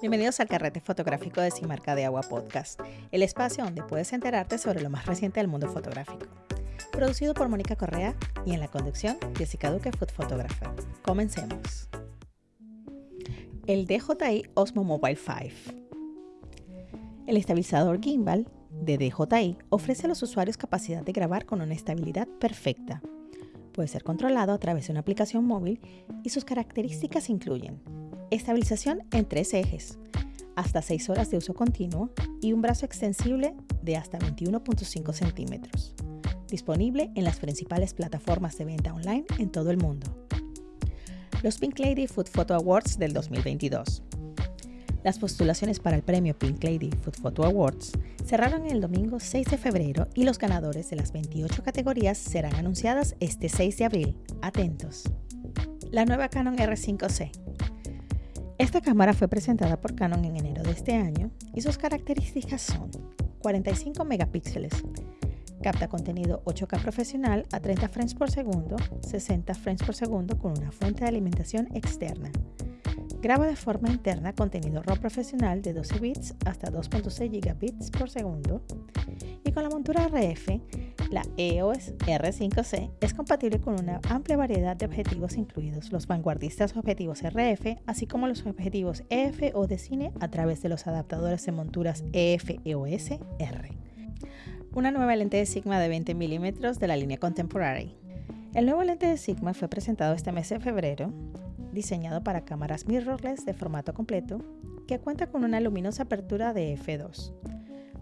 Bienvenidos al carrete fotográfico de Simarca de Agua Podcast, el espacio donde puedes enterarte sobre lo más reciente del mundo fotográfico. Producido por Mónica Correa y en la conducción Jessica Duque, Food Photographer. Comencemos. El DJI Osmo Mobile 5. El estabilizador gimbal de DJI ofrece a los usuarios capacidad de grabar con una estabilidad perfecta. Puede ser controlado a través de una aplicación móvil y sus características incluyen Estabilización en tres ejes, hasta 6 horas de uso continuo y un brazo extensible de hasta 21.5 centímetros. Disponible en las principales plataformas de venta online en todo el mundo. Los Pink Lady Food Photo Awards del 2022. Las postulaciones para el premio Pink Lady Food Photo Awards cerraron el domingo 6 de febrero y los ganadores de las 28 categorías serán anunciadas este 6 de abril. Atentos. La nueva Canon R5C esta cámara fue presentada por Canon en enero de este año y sus características son 45 megapíxeles, capta contenido 8K profesional a 30 frames por segundo, 60 frames por segundo con una fuente de alimentación externa. Graba de forma interna contenido RAW profesional de 12 bits hasta 2.6 gigabits por segundo y con la montura RF la EOS R5C es compatible con una amplia variedad de objetivos incluidos los vanguardistas objetivos RF, así como los objetivos EF o de cine a través de los adaptadores de monturas EF EOS R. Una nueva lente de Sigma de 20 mm de la línea Contemporary. El nuevo lente de Sigma fue presentado este mes de febrero, diseñado para cámaras mirrorless de formato completo, que cuenta con una luminosa apertura de f2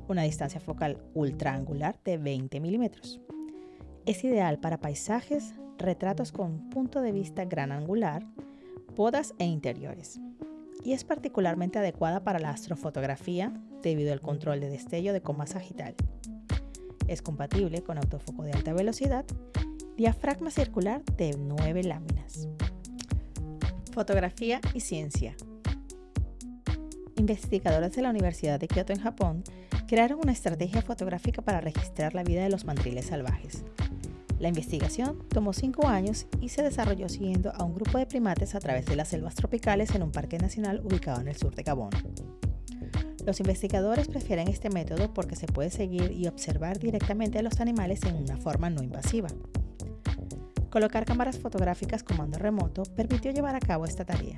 una distancia focal ultra angular de 20 milímetros. Es ideal para paisajes, retratos con punto de vista gran angular, bodas e interiores. Y es particularmente adecuada para la astrofotografía debido al control de destello de coma sagital. Es compatible con autofoco de alta velocidad, diafragma circular de 9 láminas. Fotografía y ciencia. Investigadores de la Universidad de Kyoto en Japón crearon una estrategia fotográfica para registrar la vida de los mandriles salvajes. La investigación tomó cinco años y se desarrolló siguiendo a un grupo de primates a través de las selvas tropicales en un parque nacional ubicado en el sur de Gabón. Los investigadores prefieren este método porque se puede seguir y observar directamente a los animales en una forma no invasiva. Colocar cámaras fotográficas con mando remoto permitió llevar a cabo esta tarea.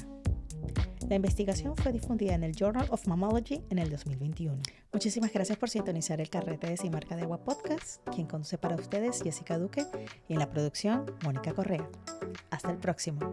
La investigación fue difundida en el Journal of Mammalogy en el 2021. Muchísimas gracias por sintonizar el carrete de Simarca de Agua Podcast. Quien conduce para ustedes, Jessica Duque, y en la producción, Mónica Correa. Hasta el próximo.